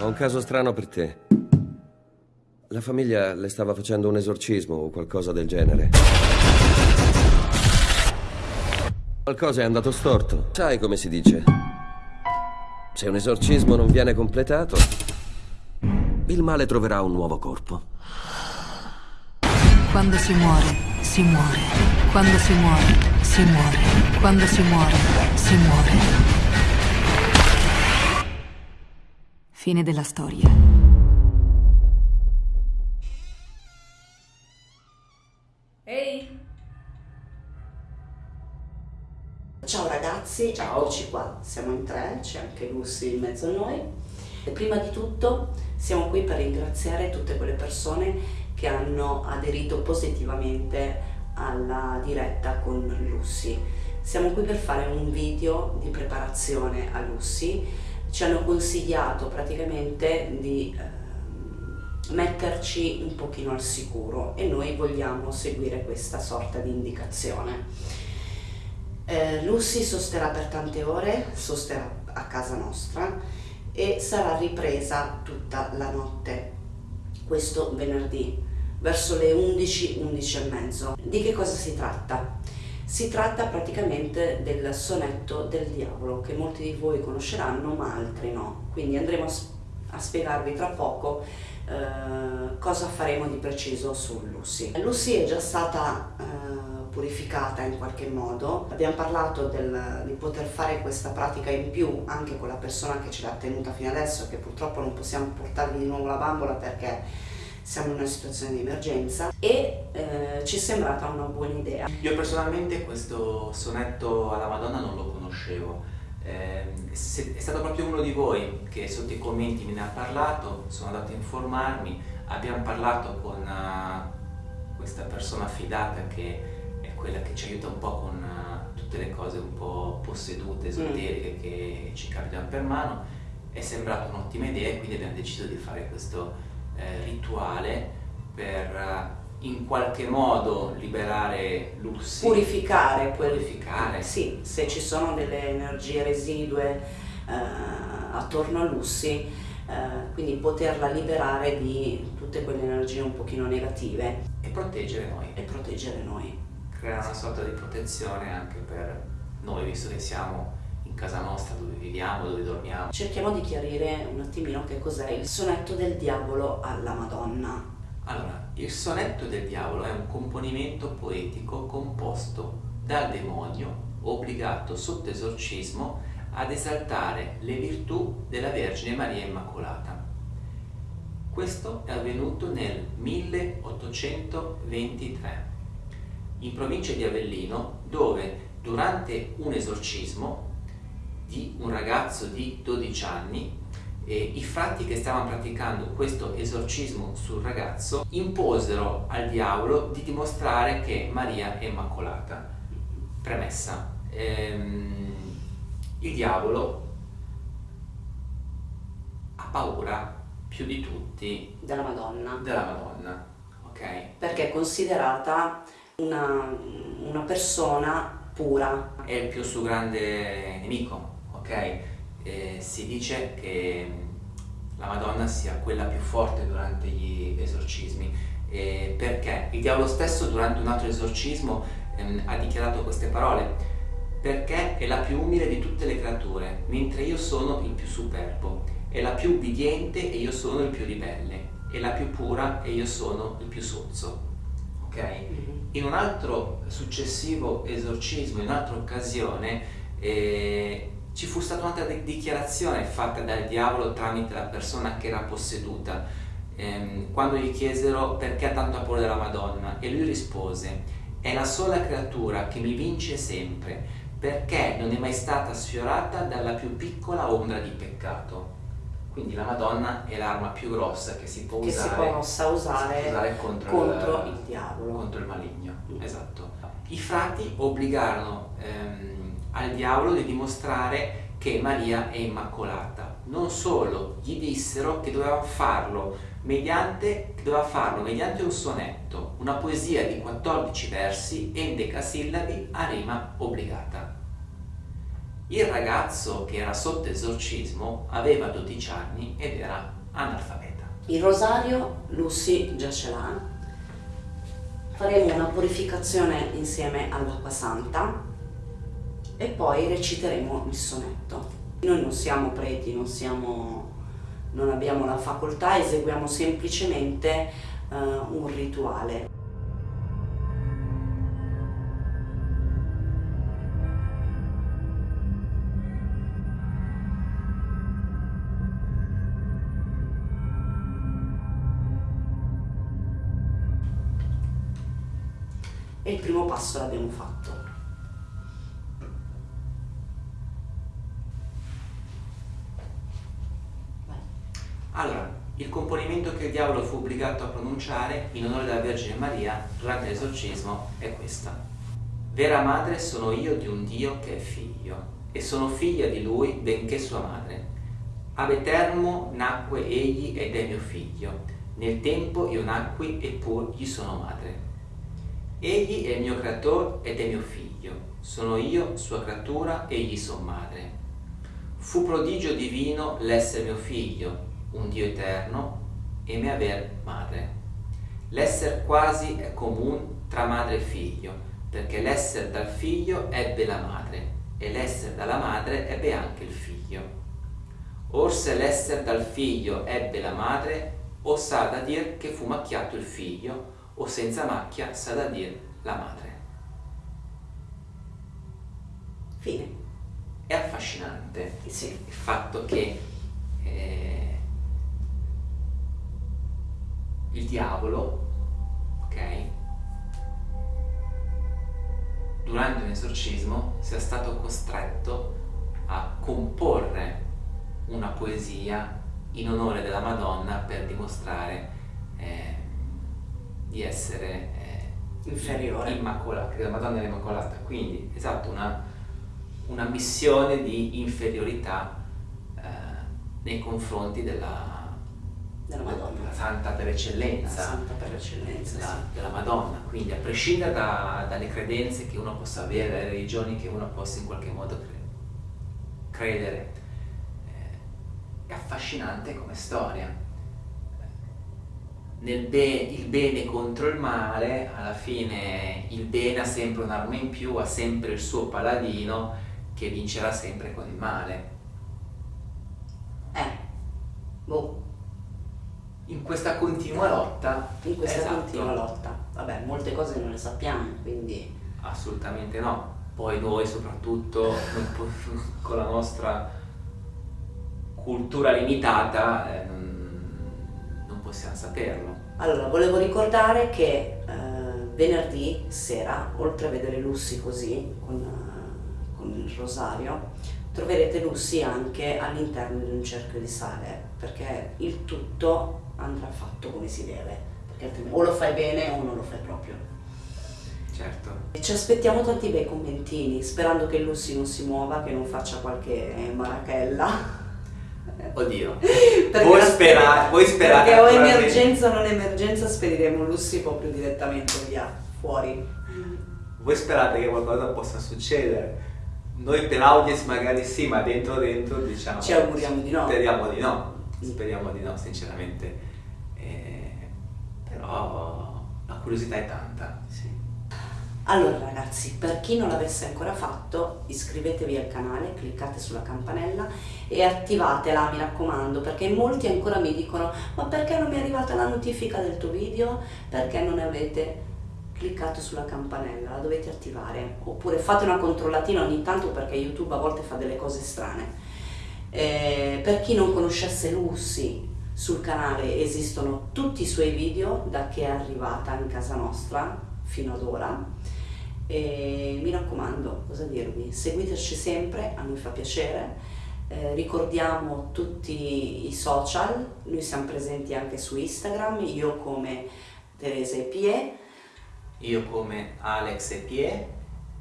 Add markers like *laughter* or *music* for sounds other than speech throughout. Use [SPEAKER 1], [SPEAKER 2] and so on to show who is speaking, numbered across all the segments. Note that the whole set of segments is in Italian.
[SPEAKER 1] Ho un caso strano per te. La famiglia le stava facendo un esorcismo o qualcosa del genere. Qualcosa è andato storto. Sai come si dice? Se un esorcismo non viene completato, il male troverà un nuovo corpo.
[SPEAKER 2] Quando si muore, si muore. Quando si muore, si muore. Quando si muore, si muore. Fine della storia.
[SPEAKER 3] Ehi!
[SPEAKER 4] Ciao ragazzi,
[SPEAKER 5] Ciao.
[SPEAKER 4] eccoci qua, siamo in tre, c'è anche Lucy in mezzo a noi. E prima di tutto siamo qui per ringraziare tutte quelle persone che hanno aderito positivamente alla diretta con Lucy. Siamo qui per fare un video di preparazione a Lucy, ci hanno consigliato praticamente di ehm, metterci un pochino al sicuro e noi vogliamo seguire questa sorta di indicazione. Eh, Lucy sosterrà per tante ore, sosterrà a casa nostra e sarà ripresa tutta la notte, questo venerdì, verso le 11, 11 e mezzo. Di che cosa si tratta? Si tratta praticamente del sonetto del diavolo che molti di voi conosceranno ma altri no, quindi andremo a, spiegarvi tra poco eh, cosa faremo di preciso su Lucy. Lucy è già stata eh, purificata in qualche modo, abbiamo parlato del- di poter fare questa pratica in più anche con la persona che ce l'ha tenuta fino adesso, che purtroppo non possiamo portarvi di nuovo la bambola perché siamo in una situazione di emergenza e eh, ci è sembrata una buona idea.
[SPEAKER 5] Io personalmente questo sonetto alla Madonna non lo conoscevo. Eh, è stato proprio uno di voi che sotto i commenti me ne ha parlato, sono andato a informarmi, abbiamo parlato con eh, questa persona affidata che è quella che ci aiuta un po' con eh, tutte le cose un po' possedute, esoteriche che ci capitano per mano. È sembrata un'ottima idea e quindi abbiamo deciso di fare questo eh, rituale per eh, in qualche modo liberare Lucy,
[SPEAKER 4] Purificare,
[SPEAKER 5] purificare.
[SPEAKER 4] Sì, se ci sono delle energie residue eh, attorno a Lucy, eh, quindi poterla liberare di tutte quelle energie un pochino negative
[SPEAKER 5] e proteggere noi,
[SPEAKER 4] e proteggere noi.
[SPEAKER 5] creare una sorta di protezione anche per noi, visto che siamo casa nostra, dove viviamo, dove dormiamo.
[SPEAKER 4] Cerchiamo di chiarire un attimino che cos'è il sonetto del diavolo alla Madonna.
[SPEAKER 5] Allora, il sonetto del diavolo è un componimento poetico composto dal demonio obbligato sotto esorcismo ad esaltare le virtù della Vergine Maria Immacolata. Questo è avvenuto nel 1823 in provincia di Avellino dove durante un esorcismo di un ragazzo di 12 anni e i frati che stavano praticando questo esorcismo sul ragazzo imposero al diavolo di dimostrare che Maria è immacolata. Premessa. ehm, il diavolo ha paura più di tutti
[SPEAKER 4] Della Madonna.
[SPEAKER 5] della Madonna, ok?
[SPEAKER 4] Perché è considerata una, una persona pura.
[SPEAKER 5] È il più suo grande nemico, ok? Eh, si dice che la Madonna sia quella più forte durante gli esorcismi, eh, perché? Il diavolo stesso durante un altro esorcismo ehm, ha dichiarato queste parole, perché è la più umile di tutte le creature, mentre io sono il più superbo, è la più ubbidiente e io sono il più ribelle, è la più pura e io sono il più sozzo, ok? In un altro successivo esorcismo, in un'altra occasione, eh, ci fu stata un'altra di- dichiarazione fatta dal diavolo tramite la persona che era posseduta, ehm, quando gli chiesero perché ha tanto paura della Madonna e lui rispose, è la sola creatura che mi vince sempre, perché non è mai stata sfiorata dalla più piccola ombra di peccato. Quindi la Madonna è l'arma più grossa che si può
[SPEAKER 4] che si
[SPEAKER 5] usare,
[SPEAKER 4] possa usare,
[SPEAKER 5] si usare contro,
[SPEAKER 4] contro
[SPEAKER 5] il,
[SPEAKER 4] il diavolo.
[SPEAKER 5] contro il maligno.
[SPEAKER 4] Mm.
[SPEAKER 5] Esatto. I frati obbligarono ehm, al diavolo di dimostrare che Maria è immacolata. Non solo, gli dissero che doveva farlo mediante, doveva farlo mediante un sonetto, una poesia di 14 versi endecasillabi a rima obbligata. Il ragazzo che era sotto esorcismo aveva 12 anni ed era analfabeta.
[SPEAKER 4] Il rosario Lucy già ce l'ha. Faremo una purificazione insieme all'acqua santa e poi reciteremo il sonetto. Noi non siamo preti, non, siamo, non abbiamo la facoltà, eseguiamo semplicemente uh, un rituale. e il primo passo l'abbiamo fatto.
[SPEAKER 5] Il componimento che il diavolo fu obbligato a pronunciare in onore della Vergine Maria durante l'esorcismo è questa. Vera madre sono io di un Dio che è figlio, e sono figlia di lui benché sua madre. Ab eterno nacque egli ed è mio figlio, nel tempo io nacqui e pur gli sono madre. Egli è il mio creatore ed è mio figlio, sono io sua creatura e gli son madre. Fu prodigio divino l'essere mio figlio, un Dio eterno, e me aver madre. L'esser quasi è comune tra madre e figlio, perché l'esser dal figlio ebbe la madre, e l'esser dalla madre ebbe anche il figlio. Or se l'esser dal figlio ebbe la madre, o sa da dir che fu macchiato il figlio, o senza macchia sa da dire la madre.
[SPEAKER 4] Fine.
[SPEAKER 5] È affascinante
[SPEAKER 4] sì.
[SPEAKER 5] il fatto che eh, il diavolo, ok, durante un esorcismo sia stato costretto a comporre una poesia in onore della Madonna per dimostrare eh, di essere eh,
[SPEAKER 4] inferiore,
[SPEAKER 5] immacolata, che la Madonna è immacolata, quindi esatto, una, una missione di inferiorità eh, nei confronti della,
[SPEAKER 4] della Madonna,
[SPEAKER 5] Santa per eccellenza,
[SPEAKER 4] Santa per eccellenza
[SPEAKER 5] della,
[SPEAKER 4] sì.
[SPEAKER 5] della, Madonna, quindi a prescindere da, dalle credenze che uno possa avere, dalle religioni che uno possa in qualche modo credere, eh, è affascinante come storia nel be il bene contro il male, alla fine il bene ha sempre un'arma in più, ha sempre il suo paladino che vincerà sempre con il male.
[SPEAKER 4] Eh, boh.
[SPEAKER 5] In questa continua lotta.
[SPEAKER 4] In questa
[SPEAKER 5] esatto,
[SPEAKER 4] continua lotta. Vabbè, molte cose non le sappiamo, quindi...
[SPEAKER 5] Assolutamente no. Poi noi soprattutto *laughs* con la nostra cultura limitata eh, possiamo saperlo.
[SPEAKER 4] Allora, volevo ricordare che eh, venerdì sera, oltre a vedere Lucy così, con, con il rosario, troverete Lucy anche all'interno di un cerchio di sale, perché il tutto andrà fatto come si deve, perché altrimenti o lo fai bene o non lo fai proprio.
[SPEAKER 5] Certo.
[SPEAKER 4] Ci aspettiamo tanti bei commentini, sperando che Lucy non si muova, che non faccia qualche marachella.
[SPEAKER 5] Oddio, vuoi sperare, vuoi sperare
[SPEAKER 4] Perché o emergenza o non emergenza spediremo Lucy proprio direttamente via, fuori.
[SPEAKER 5] Voi sperate che qualcosa possa succedere? Noi per audience magari sì, ma dentro dentro diciamo...
[SPEAKER 4] Ci auguriamo di no.
[SPEAKER 5] Speriamo di no, speriamo di no sinceramente. Eh, però la curiosità è tanta.
[SPEAKER 4] Sì. Allora ragazzi, per chi non l'avesse ancora fatto, iscrivetevi al canale, cliccate sulla campanella e attivatela, mi raccomando, perché molti ancora mi dicono ma perché non mi è arrivata la notifica del tuo video? Perché non avete cliccato sulla campanella, la dovete attivare, oppure fate una controllatina ogni tanto perché YouTube a volte fa delle cose strane. Eh, per chi non conoscesse Lucy, sul canale esistono tutti i suoi video da che è arrivata in casa nostra fino ad ora. E mi raccomando, cosa dirvi, seguiteci sempre, a noi fa piacere, eh, ricordiamo tutti i social, noi siamo presenti anche su Instagram, io come Teresa Epie,
[SPEAKER 5] io come Alex Epie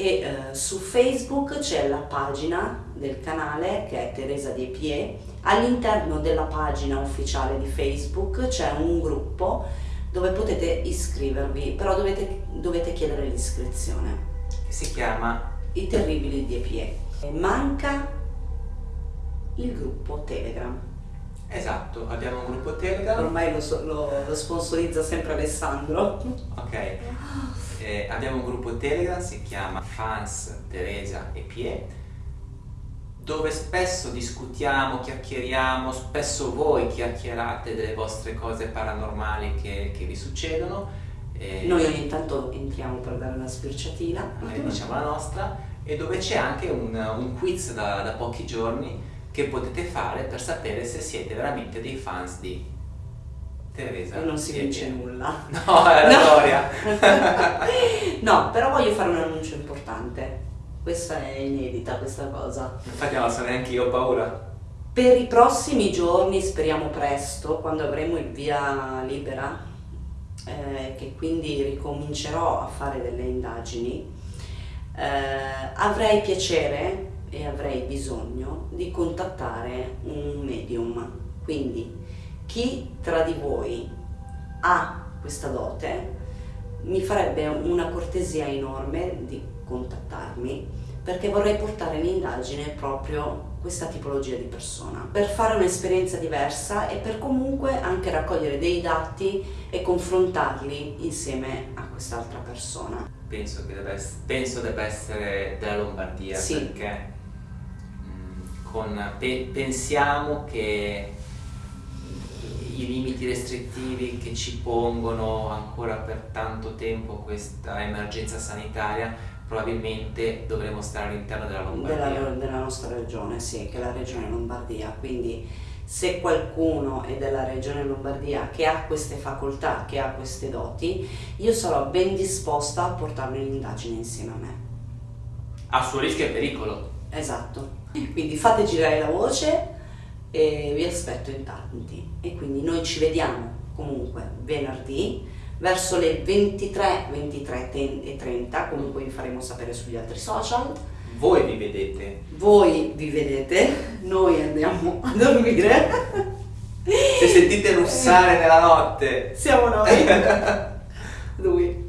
[SPEAKER 4] e eh, su Facebook c'è la pagina del canale che è Teresa di Epie, all'interno della pagina ufficiale di Facebook c'è un gruppo dove potete iscrivervi, però dovete, dovete chiedere l'iscrizione.
[SPEAKER 5] Che si chiama
[SPEAKER 4] I Terribili di EPE. E manca il gruppo Telegram.
[SPEAKER 5] Esatto, abbiamo un gruppo Telegram.
[SPEAKER 4] Ormai lo, so- lo- lo sponsorizza sempre Alessandro.
[SPEAKER 5] Ok. *laughs* Eh, abbiamo un gruppo Telegram, si chiama Fans Teresa e Pie, dove spesso discutiamo, chiacchieriamo, spesso voi chiacchierate delle vostre cose paranormali che, che vi succedono. eh,
[SPEAKER 4] Noi ogni tanto entriamo per dare una sbirciatina.
[SPEAKER 5] magari diciamo la nostra, e dove c'è anche un, un quiz da, da pochi giorni che potete fare per sapere se siete veramente dei fans di Teresa.
[SPEAKER 4] E non si vince
[SPEAKER 5] Pie.
[SPEAKER 4] nulla. *laughs*
[SPEAKER 5] No, è la
[SPEAKER 4] No.
[SPEAKER 5] storia. *laughs*
[SPEAKER 4] no, però voglio fare un annuncio importante. Questa è inedita, questa cosa.
[SPEAKER 5] Infatti non so neanche io, ho paura.
[SPEAKER 4] Per i prossimi giorni, speriamo presto, quando avremo il via libera, eh, che quindi ricomincerò a fare delle indagini, eh, avrei piacere e avrei bisogno di contattare un medium. Quindi chi tra di voi ha questa dote mi farebbe una cortesia enorme di contattarmi perché vorrei portare in indagine proprio questa tipologia di persona per fare un'esperienza diversa e per comunque anche raccogliere dei dati e confrontarli insieme a quest'altra persona.
[SPEAKER 5] Penso che debba essere, penso debba essere della Lombardia
[SPEAKER 4] Sì.
[SPEAKER 5] perché mm, con- pe- pensiamo che i limiti restrittivi che ci pongono ancora per tanto tempo questa emergenza sanitaria probabilmente dovremo stare all'interno della Lombardia.
[SPEAKER 4] della, della nostra regione, sì, che è la regione Lombardia. Quindi se qualcuno è della regione Lombardia che ha queste facoltà, che ha queste doti, io sarò ben disposta a portarlo in indagine insieme a me.
[SPEAKER 5] A suo rischio e pericolo.
[SPEAKER 4] Esatto. Quindi fate girare la voce e vi aspetto in tanti. E quindi noi ci vediamo comunque venerdì verso le 23, 23 e 30, comunque vi faremo sapere sugli altri social.
[SPEAKER 5] Voi vi vedete.
[SPEAKER 4] Voi vi vedete, noi andiamo a dormire.
[SPEAKER 5] Se sentite russare nella notte.
[SPEAKER 4] Siamo noi. *laughs* Lui.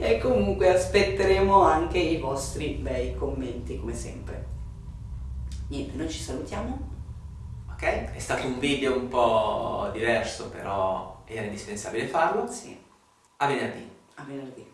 [SPEAKER 4] e comunque aspetteremo anche i vostri bei commenti come sempre. Niente, noi ci salutiamo.
[SPEAKER 5] Ok? È stato un video un po' diverso, però era indispensabile farlo.
[SPEAKER 4] Sì,
[SPEAKER 5] A venerdì.
[SPEAKER 4] a venerdì.